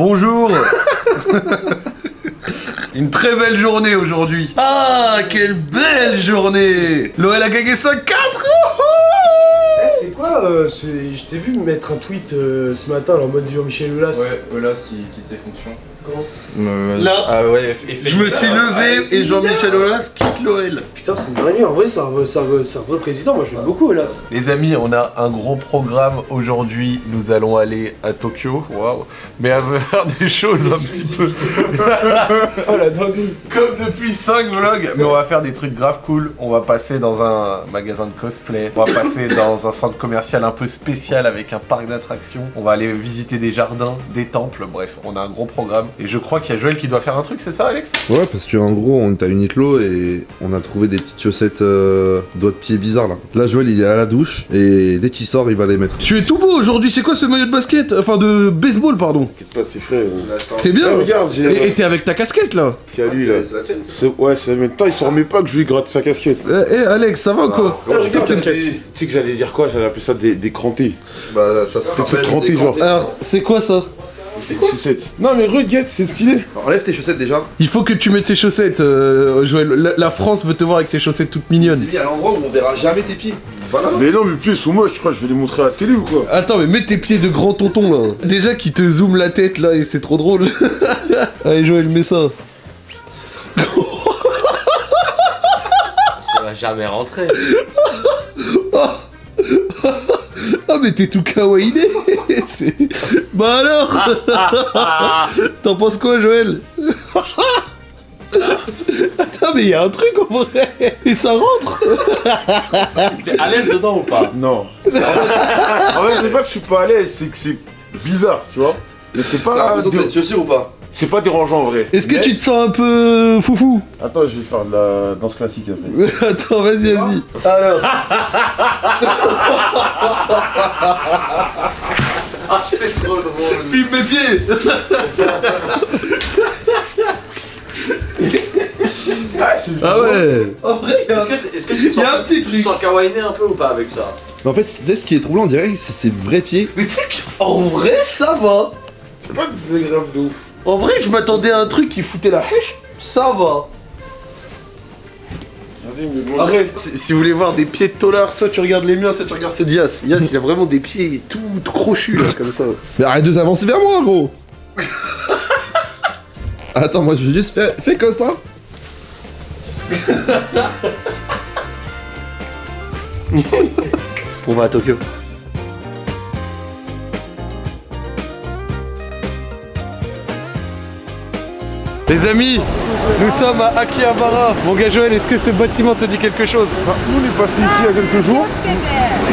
Bonjour Une très belle journée aujourd'hui. Ah, quelle belle journée L'OL a gagné 5-4 Eh, c'est quoi euh, Je t'ai vu me mettre un tweet euh, ce matin en mode Jean-Michel Aulas. Ouais, voilà, s'il quitte ses fonctions. Là, Ah ouais, je me suis levé et Jean-Michel Aulas quitte l'OL. Putain, c'est une dinguerie. En vrai, c'est un, vrai- c'est un un vrai président. Moi, je l'aime beaucoup, Aulas. Les amis, on a un gros programme aujourd'hui. Nous allons aller à Tokyo. Waouh Mais à faire des choses un petit peu Oh la dinguerie. comme depuis 5 vlogs. Mais on va faire des trucs grave cool. On va passer dans un magasin de cosplay. On va passer dans un centre commercial un peu spécial avec un parc d'attractions. On va aller visiter des jardins, des temples. Bref, on a un gros programme. Et je crois qu'il y a Joël qui doit faire un truc, c'est ça, Alex? Ouais, parce qu'en gros, on est à Uniqlo et on a trouvé des petites chaussettes euh, doigts de pied bizarres là. Là, Joël, il est à la douche et dès qu'il sort, il va les mettre. Tu es tout beau aujourd'hui, c'est quoi ce maillot de basket? Enfin de baseball pardon T'inquiète pas, c'est frais. T'es bien Ah, regarde, j'ai Et t'es avec ta casquette là? A lui là. C'est- Ouais, c'est maintenant il s'en remet pas que je lui gratte sa casquette. Eh eh, Alex, ça va ou quoi? Ah, regarde, tu sais que j'allais dire quoi? J'allais appeler ça des, des crantés. Bah, ça se Des trucs crantés, genre. Alors, c'est quoi ça? Chaussettes. Non, mais regarde, c'est stylé. Enlève tes chaussettes déjà. Il faut que tu mettes ses chaussettes, euh, Joël. La, la France veut te voir avec ses chaussettes toutes mignonnes. mis à l'endroit où on verra jamais tes pieds. Voilà. Mais non, mes pieds sont moches, je crois que je vais les montrer à la télé ou quoi Attends, mais mets tes pieds de grand tonton là. Déjà qui te zoome la tête là et c'est trop drôle. Allez Joël, mets ça. Ça va jamais rentrer. Ah mais t'es tout kawaiiné C'est- Bah alors T'en penses quoi Joël Attends mais y a un truc en vrai Et ça rentre T'es à l'aise dedans ou pas? Non. en fait, c'est pas que je suis pas à l'aise, c'est que c'est bizarre, tu vois. Mais c'est pas, dé- chaussures ou pas? C'est pas dérangeant en vrai. Est-ce que Mais- tu te sens un peu foufou Attends, je vais faire de la danse classique après. Attends vas-y vas-y Alors C'est trop drôle. Filme mes pieds Ah, c'est Ah ouais En vrai, il y a un Est-ce que, tu Il y a un sens, petit tu truc. sens kawaiiné un peu ou pas avec ça En fait, ce qui est troublant, on dirait que c'est ses vrais pieds. Mais tu sais qu'en vrai, ça va. c'est pas désagréable de ouf. En vrai, je m'attendais à un truc qui foutait la hèche. Ça va. Bon, vrai, si si vous voulez voir des pieds de tolard, soit tu regardes les miens, soit tu regardes ceux d'Ias. Ias, il a vraiment des pieds tout, tout crochus, là, comme ça. Mais arrête de t'avancer vers moi gros Attends, moi je vais juste faire. Fais comme ça. On va à Tokyo. Les amis, nous sommes à Akihabara. Mon gars Joël, est-ce que ce bâtiment te dit quelque chose? Enfin, nous, on est passé ici il y a quelques jours,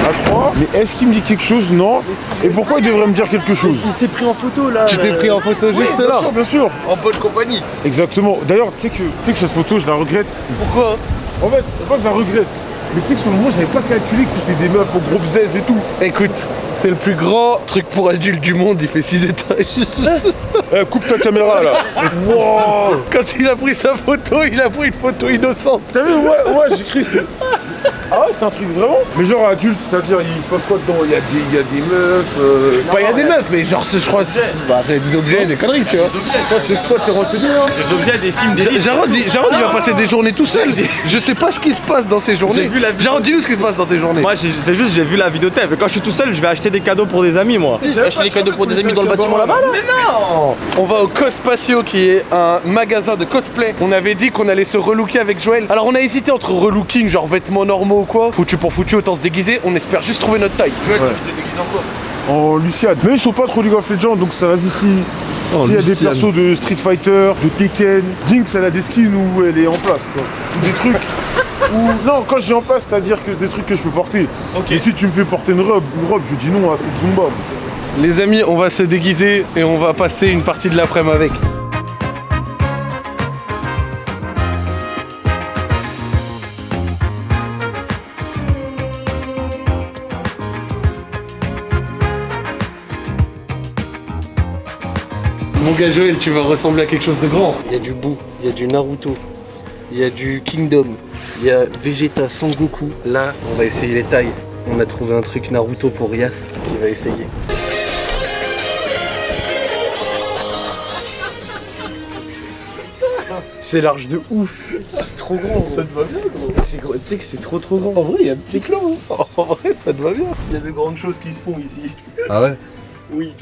à trois. Mais est-ce qu'il me dit quelque chose? Non. Et pourquoi il devrait me dire quelque chose? Il s'est pris en photo là. Tu t'es pris en photo juste Bien là? sûr, bien sûr. En bonne compagnie. Exactement. D'ailleurs, tu sais que, tu sais que cette photo, je la regrette. Pourquoi? En fait, que je la regrette. Mais tu sais que sur le moment, j'avais pas calculé que c'était des meufs au gros bzèze et tout. Écoute, c'est le plus grand truc pour adultes du monde, il fait 6 étages. Eh, coupe ta caméra là. wow. Quand il a pris sa photo, il a pris une photo innocente. T'as vu Ouais, ouais, j'ai cru. Ah ouais, c'est un truc vraiment Mais genre adulte, c'est-à-dire, il se passe quoi dedans? Il y, a des- il y a des meufs. Euh... Enfin, il y a des meufs, mais genre, c'est- je crois, c'est bah, c'est des objets, des conneries, tu vois. Toi, tu sais quoi, t'es renseigné hein? Les objets des films Ja- Jarod, il, Jarod, il va passer des journées tout seul. Je sais pas ce qui se passe dans ces journées. J'ai vu la vidéo. Jarod, dis-nous ce qui se passe dans tes journées. Moi, j'ai- c'est juste, j'ai vu la vidéotape. Et quand je suis tout seul, je vais acheter des cadeaux pour des amis, moi. Acheter des cadeaux pour des amis dans le bâtiment là-bas là On va au Cospatio qui est un magasin de cosplay. On avait dit qu'on allait se relooker avec Joël. Alors on a hésité entre relooking, genre vêtements normaux ou quoi. Foutu pour foutu, autant se déguiser. On espère juste trouver notre taille. Joël, Ouais. tu t'es déguisé en quoi En Luciade. Mais ils sont pas trop League of Legends, donc ça va ici. Oh, S'il y a des persos de Street Fighter, de Tekken, Jinx elle a des skins où elle est en place, tu vois. Ou Des trucs où. Non, quand je dis en place, c'est-à-dire que c'est des trucs que je peux porter. Ok. Et si tu me fais porter une robe, une robe, je dis non à cette Zumba. Les amis, on va se déguiser et on va passer une partie de l'après-midi avec. Gars Joël, tu vas ressembler à quelque chose de grand. Il y a du Boo, il y a du Naruto, il y a du Kingdom, il y a Vegeta, Sangoku. Là, on va essayer les tailles. On a trouvé un truc Naruto pour Yas, il va essayer. C'est large de ouf. C'est trop grand. Ça te va bien, gros. Tu sais que c'est trop trop grand. En vrai, il y a un petit clan. hein. En vrai, ça te va bien. Il y a de grandes choses qui se font ici. Ah ouais? Oui.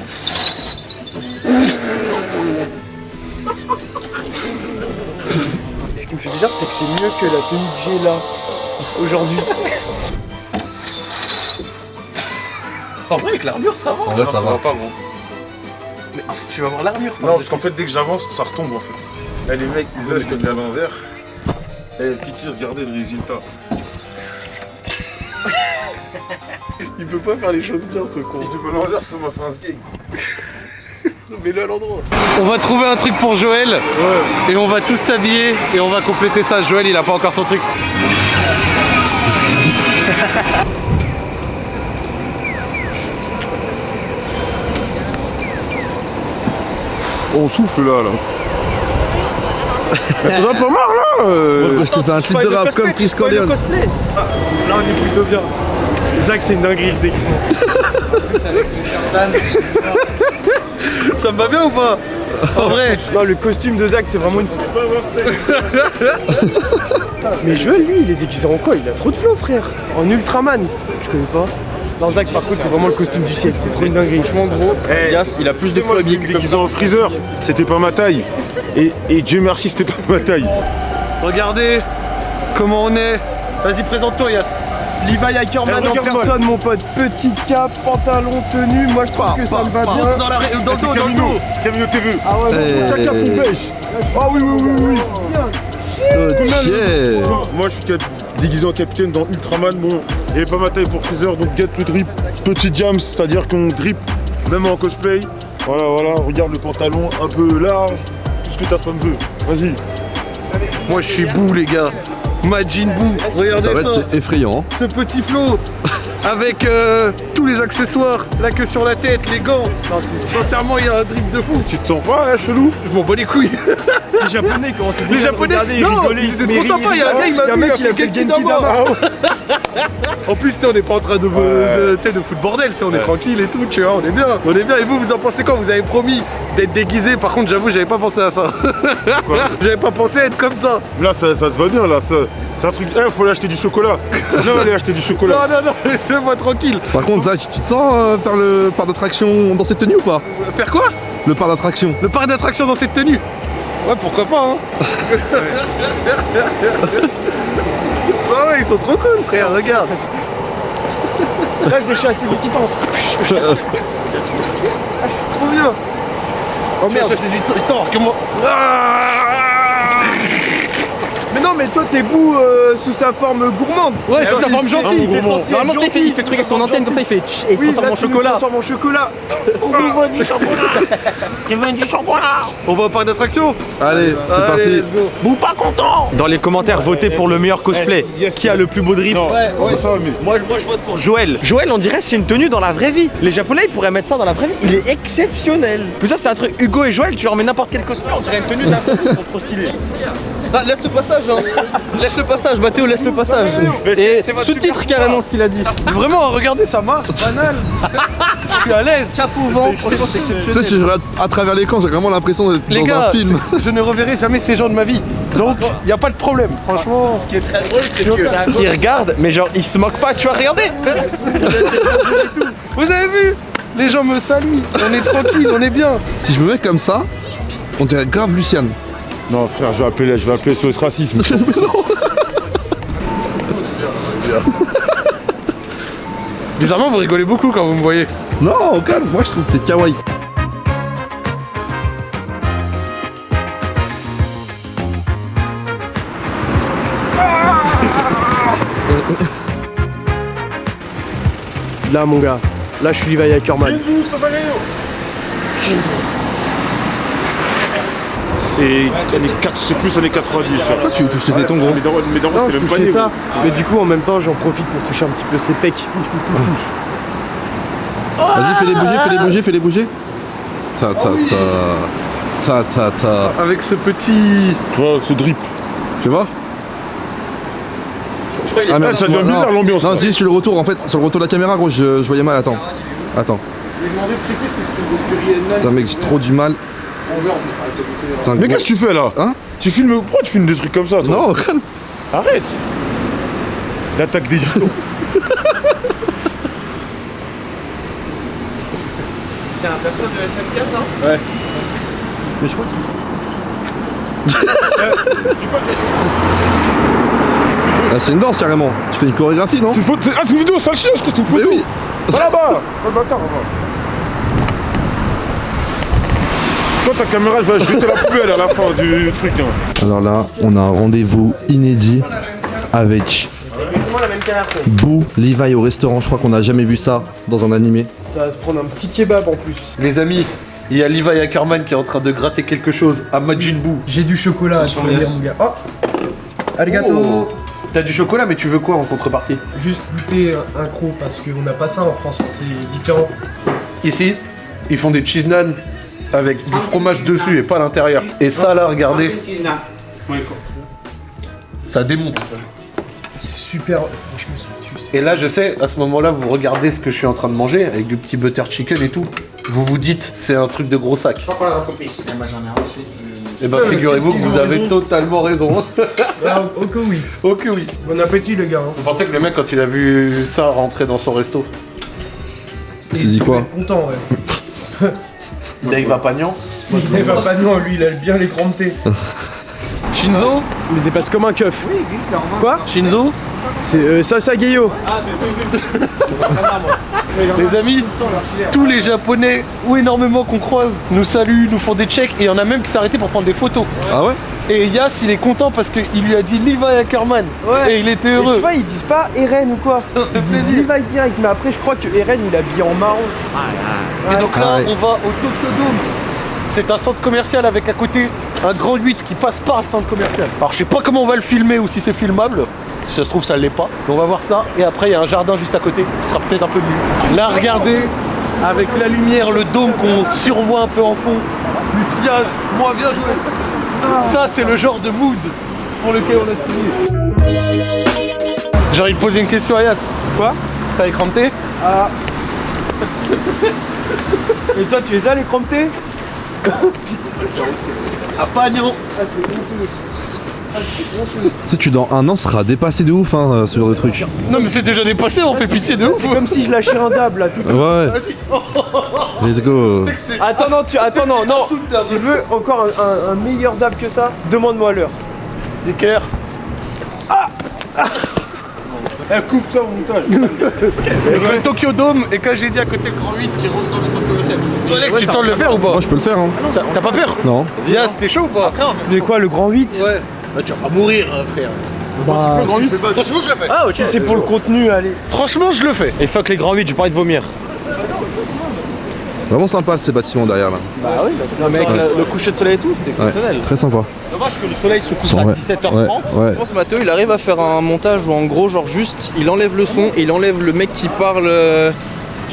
Fait bizarre, c'est que c'est mieux que la tenue que j'ai là aujourd'hui. En vrai, avec l'armure, ça va. Là, ça va. pas, gros. Mais tu vas voir l'armure. Non, parce qu'en fait, dès que j'avance, ça retombe en fait. Eh, les mecs, les je te mets à l'envers. Eh, pitié, regardez le résultat. Il peut pas faire les choses bien, ce con. Mets à l'envers, ça m'a fait un skate. Mets-le à l'endroit. On va trouver un truc pour Joël et on va tous s'habiller et on va compléter ça. Joël, il a pas encore son truc. On souffle là, là. T'en as pas marre là euh je te fais un clip de rap comme Chris Corleone. Là, on est plutôt bien. Zach, c'est une dinguerie le déguisement. Ça me va bien ou pas En vrai Non, le costume de Zach, c'est vraiment une. Mais Joël, lui, il est déguisé en quoi? Il a trop de flow, frère. En Ultraman. Je connais pas. Non, Zach, par contre, c'est vraiment le costume du siècle. C'est trop une dinguerie. Franchement, gros. Yas, il a plus de moi, je me déguisé en freezer, c'était pas ma taille. Et, et Dieu merci, c'était pas ma taille. Regardez comment on est. Vas-y, présente-toi, Yas. Levi Ackerman en personne, mon pote. Petite cape, pantalon, tenue. Moi, je trouve que ça me va bien. Dans, la, ré- dans le dos, dans le Camino, dos. Camino TV. Ah ouais, Eh. ta cape ou beige Ah oui, oui, oui, oui. Ok. Moi, je suis déguisé en capitaine dans Ultraman. Bon, il avait pas ma taille pour freezer, donc get le drip. Petit jams, c'est-à-dire qu'on drip même en cosplay. Voilà, voilà, regarde le pantalon un peu large. Tout ce que ta femme veut. Vas-y. Moi, je suis bout, les gars. Majin Buu. Ça Regardez va ça. être effrayant. Ce petit flow. Avec euh, tous les accessoires, la queue sur la tête, les gants. Non, c'est- sincèrement, il y a un drip de fou. Tu te sens pas là, chelou? Je m'en bats les couilles. Les japonais commencent à Les japonais, non, ils étaient trop sympas. Il y a un gars, il m'a un vu, mec, il a fait Genki. Dama. En plus, tu sais, on n'est pas en train de, de, tu sais, de foutre bordel, on est tranquille et tout, tu vois, on est bien, on est bien. Et vous, vous en pensez quoi? Vous avez promis d'être déguisé, par contre, j'avoue, j'avais pas pensé à ça. j'avais pas pensé à être comme ça. Là, ça, ça te va bien, là. ça- C'est un truc. Eh, faut aller acheter du chocolat. non, allez acheter du Non, chocolat. non, non, laissez-moi tranquille. Par contre, Zach, tu te sens euh, faire le parc d'attraction dans cette tenue ou pas? Faire quoi? Le parc d'attraction. Le parc d'attraction dans cette tenue Ouais, pourquoi pas, hein ouais, ils sont trop cool, frère, regarde. Là, je vais chasser des titans. Trop bien. Oh merde, c'est du temps que moi. Mais non, mais toi, t'es bout euh, sous sa forme gourmande. Ouais, c'est sa forme gentille. T'es censé être Normalement, il fait- il fait le truc avec son antenne, comme ça, il fait tch et il Oui, transforme là, en tu le chocolat. transformes en chocolat. On va au parc d'attraction Allez, c'est parti. let's go. Ou pas content Dans les commentaires, votez pour le meilleur cosplay. Qui a le plus beau drip. Moi, moi, je vote pour Joël. Joël, on dirait c'est une tenue dans la vraie vie. Les Japonais, ils pourraient mettre ça dans la vraie vie. Il est exceptionnel. Mais ça, c'est un truc. Hugo et Joël, tu leur mets n'importe quel cosplay, on dirait une tenue de la vraie vie. Ils sont trop stylés. Laisse le passage, hein. laisse le passage, Mathéo, laisse le passage. Et sous-titre carrément ce qu'il a dit. Vraiment, regardez, ça marche, banal. Je suis à l'aise. Chapeau au vent, franchement, c'est Tu sais, exceptionnel. je regarde à travers l'écran, j'ai vraiment l'impression d'être Les dans gars, un film. je ne reverrai jamais ces gens de ma vie. Donc, il n'y a pas de problème. Franchement, Ce qui est très drôle, c'est que. Il regarde, mais genre, il se moque pas, tu vois, regardez. vous avez vu? Les gens me saluent. On est tranquille, on est bien. Si je me mets comme ça, on dirait grave Luciane. Non, frère, je vais appeler, je vais appeler SOS Racisme. Bizarrement, vous rigolez beaucoup quand vous me voyez. non, au calme, moi je trouve que c'est kawaii. Là, mon gars. Là, je suis Levi Ackerman. C'est années 4 c'est plus années 90. ça. Pourquoi tu touches tes tétons, gros darons, Non, c'était je le touchais panier. ça. Mais du coup, en même temps, j'en profite pour toucher un petit peu ses pecs. Touche, touche, touche, touche. Vas-y, fais-les bouger, fais-les bouger, fais-les bouger. Ta ta ta. Ta ta ta. Avec ce petit. Tu vois, ce drip. Tu vois? Ah, mais- ça devient bizarre, l'ambiance, Non, si, sur le retour, en fait, sur le retour de la caméra, gros, je, je voyais mal, attends. Attends. Je lui ai demandé de checker si c'était Putain, mec, j'ai trop du mal. Putain, Mais qu'est-ce que tu fais là Hein Tu filmes. Pourquoi tu filmes des trucs comme ça toi Non, calme. Arrête L'attaque des gitans. C'est un perso de SMK ça Mais je crois que... Ah, c'est une danse carrément. Tu fais une chorégraphie, non C'est une faute. Ah, c'est une vidéo, sale chien, je que c'est une Mais photo oui. Va là-bas Sale bâtard, va. Toi, ta caméra, elle va jeter la poubelle à la fin du truc. Hein. Alors là, on a un rendez-vous inédit avec Boo Levi au restaurant. Je crois qu'on n'a jamais vu ça dans un animé. Ça va se prendre un petit kebab en plus. Les amis, il y a Levi Ackerman qui est en train de gratter quelque chose à Majin Buu. J'ai du chocolat, dire, mon gars. Oh Arigato Oh. T'as du chocolat, mais tu veux quoi en contrepartie? Juste goûter un croc parce qu'on n'a pas ça en France, c'est différent. Ici, ils font des cheese naan avec du fromage dessus et pas à l'intérieur. Et ça là, regardez. Ça démonte. C'est super. Franchement. Et là, je sais, à ce moment-là, vous regardez ce que je suis en train de manger avec du petit butter chicken et tout. Vous vous dites, c'est un truc de gros sac. Et bah, Ouais, mais figurez-vous que qu'est-ce qu'ils vous avez totalement raison. Ah, ok, oui. ok, oui. Bon appétit, les gars. hein. Vous pensez que le mec, quand il a vu ça rentrer dans son resto, Il s'est dit quoi content, ouais. Dave Apagnan Il va pas non, lui, il a bien les trempés. Shinzo Il dépasse comme un keuf. Quoi? Shinzo? C'est euh, Sasa Geyo. Les amis, tous les japonais ou énormément qu'on croise nous saluent, nous font des checks et il y en a même qui s'arrêtaient pour prendre des photos. Ah ouais? Et Yas il est content parce qu'il lui a dit Levi Ackerman et il était heureux. tu vois, ils disent pas Eren ou quoi Ça Ils disent plaisir. Levi direct, mais après, je crois que Eren il est habillé en marron. Et donc là Ah ouais. on va au Tokyo Dome. C'est un centre commercial avec à côté un grand 8 qui passe par le centre commercial. Alors je sais pas comment on va le filmer ou si c'est filmable. Si ça se trouve ça l'est pas. Mais on va voir ça. Et après il y a un jardin juste à côté. Ce sera peut-être un peu mieux. Là regardez, avec la lumière, le dôme qu'on survoit un peu en fond. Lucias, moi bien joué. Ça c'est le genre de mood pour lequel on a signé. J'ai envie de poser une question à Yas. Quoi? T'as écran de thé Ah. Et toi, tu es à l'écran de thé À Pagnon Tu sais, tu dans un an seras dépassé de ouf hein, euh, ce genre de truc. Non mais c'est déjà dépassé, on fait pitié de ouf C'est comme si je lâchais un dab là tout de Ouais, suite. ouais. Let's go. Attends, non, tu, attends, non, non. Tu veux encore un, un- un meilleur dab que ça? Demande-moi l'heure. Des cœurs. Eh, coupe ça au montage Le Tokyo Dome et quand j'ai dit à côté le grand 8 qui rentre dans le centre commercial. Toi Alex, tu te sens de le faire ou pas? Moi, je peux le faire, hein. T'as t'as pas peur? Non. Zia, c'était chaud ou pas? Mais quoi, le grand 8 Ouais. Bah tu vas pas mourir euh, frère. Bah. Franchement je le fais. Ah, ok, c'est pour le contenu, allez. Franchement je le fais. Et fuck les grands vides, j'ai pas envie de vomir. Vraiment sympa ces bâtiments derrière là. Bah oui, mais avec Ouais. le, le coucher de soleil et tout, c'est Ouais, exceptionnel. très sympa. Dommage que le soleil se couche à Ouais, 17h30. ouais, ouais. Je pense que Mathéo il arrive à faire un montage où en gros genre juste il enlève le son et il enlève le mec qui parle euh,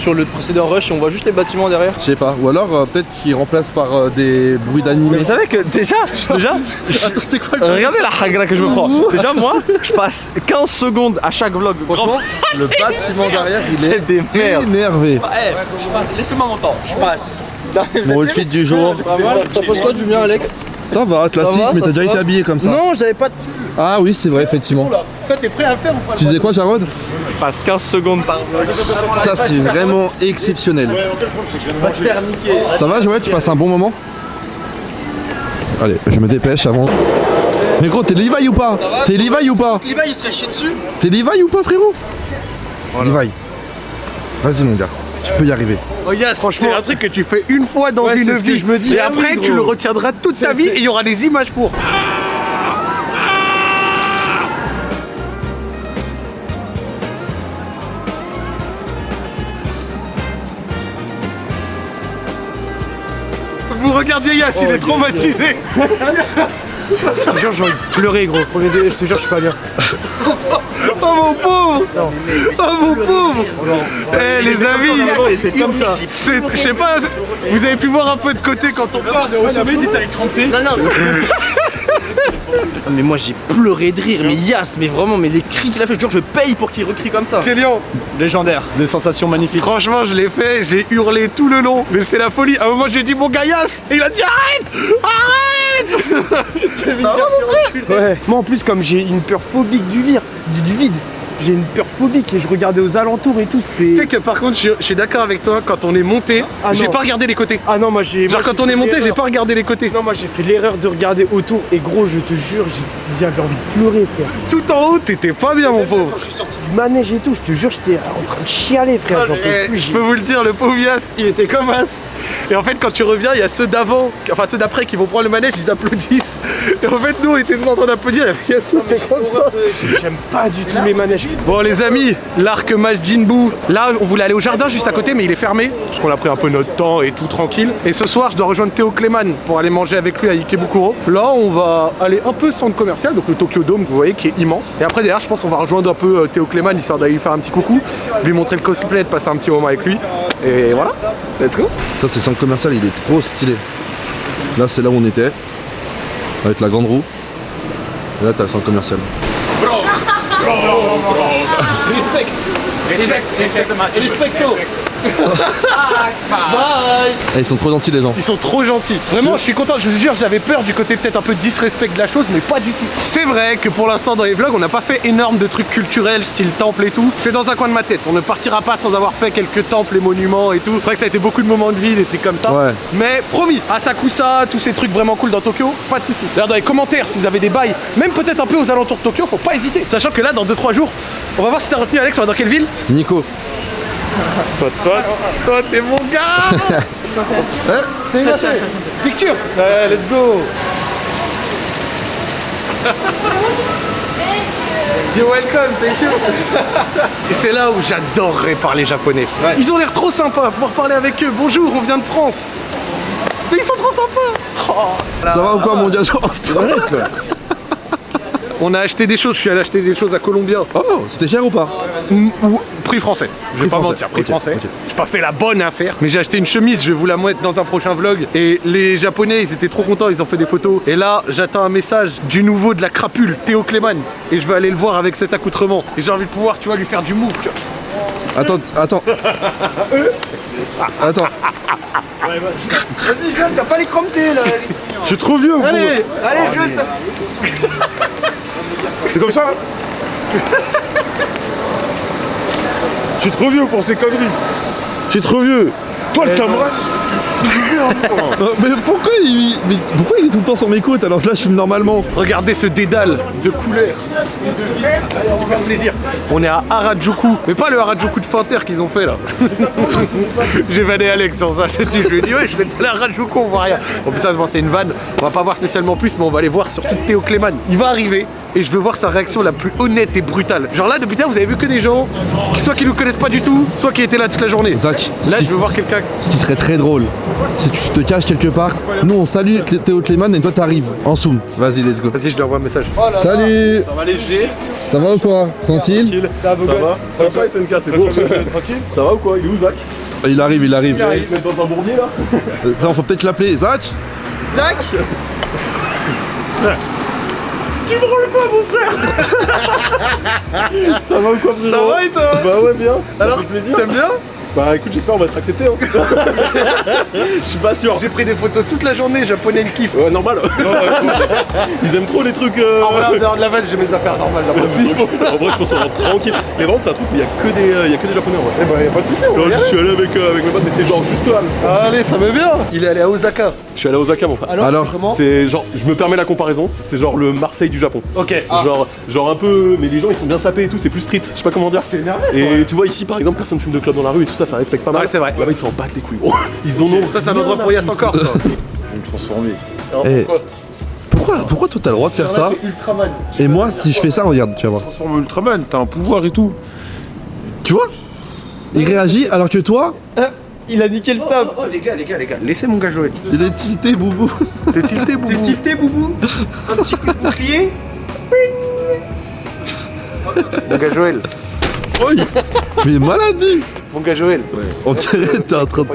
sur le précédent rush et on voit juste les bâtiments derrière. Je sais pas. Ou alors euh, peut-être qu'il remplace par euh, des bruits Mais d'animé. vous savez que déjà, déjà, Euh, regardez la hagra que je me prends. Déjà moi, je passe 15 secondes à chaque vlog. Franchement, le bâtiment derrière, il c'est est des merdes. énervé. Je passe, laissez-moi mon temps, je passe. Mon outfit du jour. T'en penses quoi du mien Alex Ça va, classique, va, mais t'as déjà été habillé comme ça. Non j'avais pas de Ah oui, c'est vrai, effectivement. Ça t'es prêt à le faire ou pas? Tu disais quoi, Jarod? Je passe 15 secondes par vlog. Ça, c'est vraiment exceptionnel. Ça va, Joël Tu passes un bon moment? Allez, je me dépêche avant. Mais gros, t'es Levi ou pas? T'es Levi ou pas? Levi il serait chié dessus T'es Levi ou pas, frérot? Levi. Vas-y, mon gars. Tu peux y arriver. Oh yes, c'est un truc que tu fais une fois dans Ouais, une c'est ce que vie. je me dis. Et après oui, tu le retiendras toute ta vie et il y aura des images pour. Vous regardiez Yass, il est traumatisé. Je te jure, j'ai envie de pleurer, gros. Premier je te jure, je suis pas bien. Oh mon pauvre Oh mon pauvre Eh les amis comme ça. C'est, je sais pas, vous avez pu voir un peu de côté quand on parle. Au sommet, il était avec crampé. Non non Mais moi j'ai pleuré de rire, mais Yas, mais vraiment, mais les cris qu'il a fait, je jure, je paye pour qu'il recrie comme ça. Kélian, Légendaire, des sensations magnifiques. franchement, je l'ai fait, j'ai hurlé tout le long, mais c'est la folie. À un moment, j'ai dit mon gaillasse, et il a dit arrête Arrête une version enculée. Ouais. Moi en plus comme j'ai une peur phobique du vide, du, du vide, j'ai une peur phobique et je regardais aux alentours et tout, c'est. Tu sais que par contre, je, je suis d'accord avec toi, quand on est monté, Ah j'ai non. pas regardé les côtés. Ah non moi j'ai. Genre moi, quand j'ai on est monté, j'ai pas regardé les côtés. Non moi j'ai fait l'erreur de regarder autour et gros je te jure j'ai- j'avais envie de pleurer frère. Tout en haut, t'étais pas bien mon pauvre. Je suis sorti du manège et tout, je te jure j'étais en train de chialer frère, Eh, je j'ai- peux vous le dire, le pauvre Yas, il était comme as. Et en fait, quand tu reviens, il y a ceux d'avant, enfin ceux d'après qui vont prendre le manège, ils applaudissent. Et en fait, nous, on était tous en train d'applaudir. Et Yas, il fait comme ça. J'aime pas du tout les manèges. Bon, les amis, l'arc Majinbuu. Là, on voulait aller au jardin juste à côté, mais il est fermé. Parce qu'on a pris un peu notre temps et tout tranquille. Et ce soir, je dois rejoindre Théo Kleman pour aller manger avec lui à Ikebukuro. Là, on va aller un peu centre commercial, donc le Tokyo Dome, vous voyez, qui est immense. Et après, derrière, je pense qu'on va rejoindre un peu euh, Théo Kleman, histoire d'aller lui faire un petit coucou, lui montrer le cosplay, de passer un petit moment avec lui. Et voilà, let's go. Ça, c'est le centre commercial, il est trop stylé. Là, c'est là où on était, avec la grande roue. Et là, t'as le centre commercial. Eh, ils sont trop gentils, les gens. Ils sont trop gentils. Vraiment, je suis content. Je vous jure, j'avais peur du côté peut-être un peu disrespect de la chose, mais pas du tout. C'est vrai que pour l'instant, dans les vlogs, on n'a pas fait énorme de trucs culturels, style temple et tout. C'est dans un coin de ma tête. On ne partira pas sans avoir fait quelques temples et monuments et tout. C'est vrai que ça a été beaucoup de moments de vie, des trucs comme ça. Ouais. Mais promis, Asakusa, tous ces trucs vraiment cool dans Tokyo, pas de soucis. D'ailleurs, dans les commentaires, si vous avez des bails, même peut-être un peu aux alentours de Tokyo, faut pas hésiter. Sachant que là, dans 2-3 jours, on va voir si t'as retenu Alex, on va dans quelle ville? Nico. Toi, toi, toi, t'es mon gars. C'est une Picture. Ouais, let's go. You're welcome, thank you. Et c'est là où j'adorerais parler japonais. Ils ont l'air trop sympas, pouvoir parler avec eux. Bonjour, on vient de France. Mais ils sont trop sympas. Ça va ou quoi, mon gars? On a acheté des choses, je suis allé acheter des choses à Colombia. Oh, c'était cher ou pas Mm, Ou prix français. Je vais Prix pas français. mentir, prix français. J'ai pas fait la bonne affaire, mais j'ai acheté une chemise, je vais vous la mettre dans un prochain vlog. Et les japonais, ils étaient trop contents, ils ont fait des photos. Et là, j'attends un message du nouveau de la crapule, Théo Kleman. Et je vais aller le voir avec cet accoutrement. Et j'ai envie de pouvoir, tu vois, lui faire du vois. Attends, attends. Attends. Vas-y jeune, t'as pas les cramptés là Je suis trop vieux. Allez Allez jeune, t'as- C'est comme ça Je suis trop vieux pour ces conneries. Je suis trop vieux. Toi, le camarade, Euh, mais pourquoi il, mais pourquoi il est tout le temps sur mes côtes alors que là je filme normalement Regardez ce dédale de couleurs et de vie. Ça fait super plaisir. On est à Harajuku, mais pas le Harajuku de Finterre qu'ils ont fait là. J'ai vanné Alex sur ça, c'est. Je lui ai dit, ouais, je suis allé à Harajuku, on voit rien. En plus, ça, c'est une vanne. On va pas voir spécialement plus, mais on va aller voir surtout Théo Kleman. Il va arriver et je veux voir sa réaction la plus honnête et brutale. Genre là, depuis là, vous avez vu que des gens, qui, soit qui nous connaissent pas du tout, soit qui étaient là toute la journée. Zach, Là, je veux voir quelqu'un. Ce qui serait très drôle, que tu te caches quelque part. Nous on salue Théo Clément et toi t'arrives en zoom. Vas-y, let's go. Vas-y, je lui envoie un message. Salut Ça va léger Ça va ou quoi Tranquille Ça va, ça va Ça va pas, SNK, c'est bon Tranquille Ça va ou quoi Il est où, Zach Il arrive, il arrive. Il se met dans un bourbier, là Euh, Attends, faut peut-être l'appeler. Zach Zach Ça va ou quoi, frérot Ça va et toi Bah ouais, bien. Ça Alors, fait plaisir. t'aimes bien Bah écoute, j'espère on va être accepté. Hein. Je suis pas sûr. J'ai pris des photos toute la journée, japonais le kiff. Ouais, normal. Non, Ils aiment trop les trucs. Euh... En vrai, en dehors de la vanne, j'ai mes affaires normales là. en vrai, je pense qu'on va être tranquille. Les ventes, c'est un truc où il y a que des, euh, il y a que des japonais en vrai. Eh ben, y'a pas de soucis, on y je suis allé avec, euh, avec mes potes, mais c'est genre juste là. Allez, ça va bien. Il est allé à Osaka. Je suis allé à Osaka, mon frère. Alors C'est genre, je me permets la comparaison, c'est genre le Marseille du Japon. Ok. Genre, genre un peu, mais les gens ils sont bien sapés et tout, c'est plus street, je sais pas comment dire. C'est énervé. Et tu vois ici par exemple personne fume de club dans la rue et tout ça, ça respecte pas mal. Ouais, c'est vrai. Là-bas ils s'en battent les couilles. Oh, ils en ont. Ça, c'est un endroit pour Yass encore, ça. Je vais me transformer. Alors, Eh. pourquoi Pourquoi, pourquoi toi t'as le droit de faire ça Ultraman. Et moi si je fais ça, regarde, tu vas voir. Transforme Ultraman, t'as un pouvoir et tout. Tu vois Il réagit alors que toi, Il a niqué le stab. Oh, les gars, les gars, les gars, laissez mon gars Joël. il est tilté, boubou. T'es tilté, boubou. T'es tilté, boubou. Un petit coup de bouclier. mon gars Joël. Oh, il il est malade lui Mon gars Joël. On dirait que t'es en train de...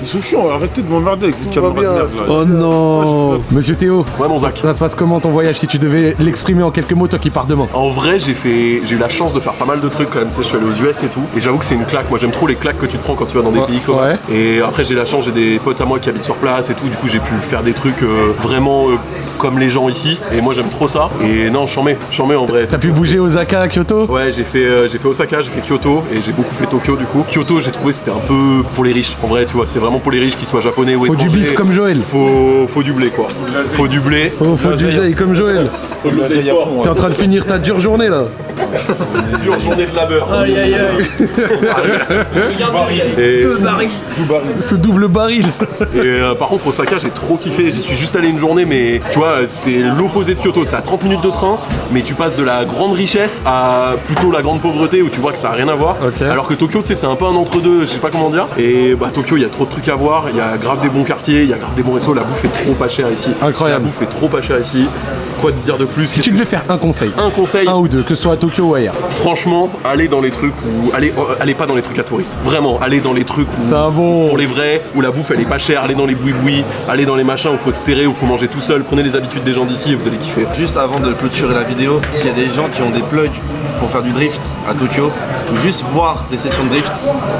Ils sont chiants, arrêtez de m'emmerder avec va camarades de merde là. Oh non Monsieur Théo, Ouais, mon Zach. ça se passe comment ton voyage si tu devais l'exprimer en quelques mots, toi qui pars demain En vrai, j'ai fait, j'ai eu la chance de faire pas mal de trucs quand même. Tu sais, je suis allé aux US et tout. Et j'avoue que c'est une claque. Moi, j'aime trop les claques que tu te prends quand tu vas dans des Ouais, pays comme ouais. ça. Et après, j'ai la chance, j'ai des potes à moi qui habitent sur place et tout. Du coup, j'ai pu faire des trucs euh, vraiment euh, comme les gens ici. Et moi, j'aime trop ça. Et non, j'en mets, j'en mets en vrai. T'as pu bouger Osaka à Kyoto Ouais, j'ai fait, euh, j'ai fait Osaka, j'ai fait Kyoto et j'ai beaucoup fait Tokyo du coup. Kyoto, j'ai trouvé c'était un peu pour les riches. En vrai, tu vois, c'est vraiment pour les riches, qu'ils soient japonais ou Faut du étrangers. bif comme Joël. Faut, faut du blé quoi. Faut du blé. Faut, faut du zèle comme Joël. Faut l'oseille fort. T'es en train de finir ta dure journée là. Dure journée de labeur. Aïe aïe aïe. Et, Ce double baril. et, euh, par contre, Osaka, j'ai trop kiffé. J'y suis juste allé une journée, mais tu vois, c'est l'opposé de Kyoto. C'est à 30 minutes de train, mais tu passes de la grande richesse à plutôt la grande pauvreté où tu vois que ça a rien à voir. Alors que Tokyo, tu sais, c'est un peu un entre-deux, je sais pas comment dire. Et bah, Tokyo, il y a trop de trucs à voir. Il y a grave des bons quartiers, il y a grave des bons restos. La bouffe est trop pas chère ici. Incroyable. La bouffe est trop pas chère ici. Quoi te dire de plus? Si tu devais faire un conseil, Un conseil, un ou deux, que ce soit à Tokyo ou ailleurs. franchement, allez dans les trucs où. Allez, euh, allez pas dans les trucs à touristes. Vraiment, allez dans les trucs où. Ça bon. Pour les vrais, où la bouffe elle est pas chère, allez dans les boui-boui, allez dans les machins où faut se serrer, où faut manger tout seul, prenez les habitudes des gens d'ici et vous allez kiffer. Juste avant de clôturer la vidéo, s'il y a des gens qui ont des plugs pour faire du drift à Tokyo, ou juste voir des sessions de drift,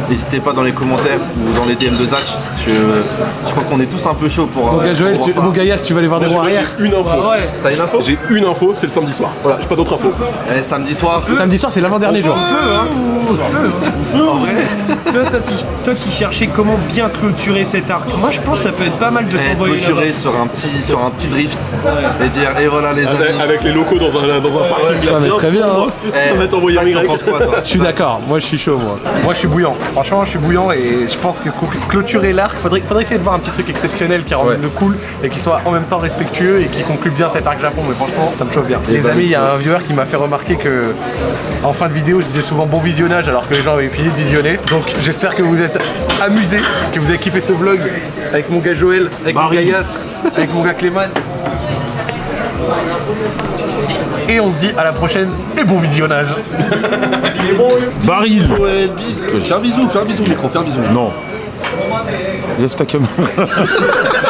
n'hésitez pas dans les commentaires ou dans les DM de Zach, parce que euh, je crois qu'on est tous un peu chauds pour, Mon euh, Joël, pour tu, ça. mon vas aller voir des roues Moi, arrière. j'ai une info. T'as une info? J'ai une info, c'est le samedi soir. Voilà, j'ai pas d'autre info. Eh, Samedi soir, Samedi soir, c'est l'avant-dernier jour. en vrai, Toi, toi, qui- toi qui cherchais comment bien clôturer cet arc, moi je pense que ça peut être pas mal de eh, s'envoyer clôturer sur un petit sur un petit drift et dire et voilà les Avec, amis. avec les locaux dans un, dans un parking ça là, va bien très bien, sombre. Penses quoi toi Je suis d'accord, moi je suis chaud moi. Moi je suis bouillant, franchement je suis bouillant et je pense que clôturer l'arc, faudrait, faudrait essayer de voir un petit truc exceptionnel qui rend le cool et qui soit en même temps respectueux et qui conclut bien cet arc Japon, mais franchement ça me chauffe bien. Les amis, il y a un viewer qui m'a fait remarquer que en fin de vidéo je disais souvent bon visionnage alors que les gens avaient fini de visionner. Donc j'espère que vous êtes amusés, que vous avez kiffé ce vlog avec mon gars Joël, avec mon gars Yass, avec mon gars Clément. Et on se dit à la prochaine et bon visionnage. Baril Fais un bisou, fais un bisou micro, fais un bisou. Non. Lève ta caméra.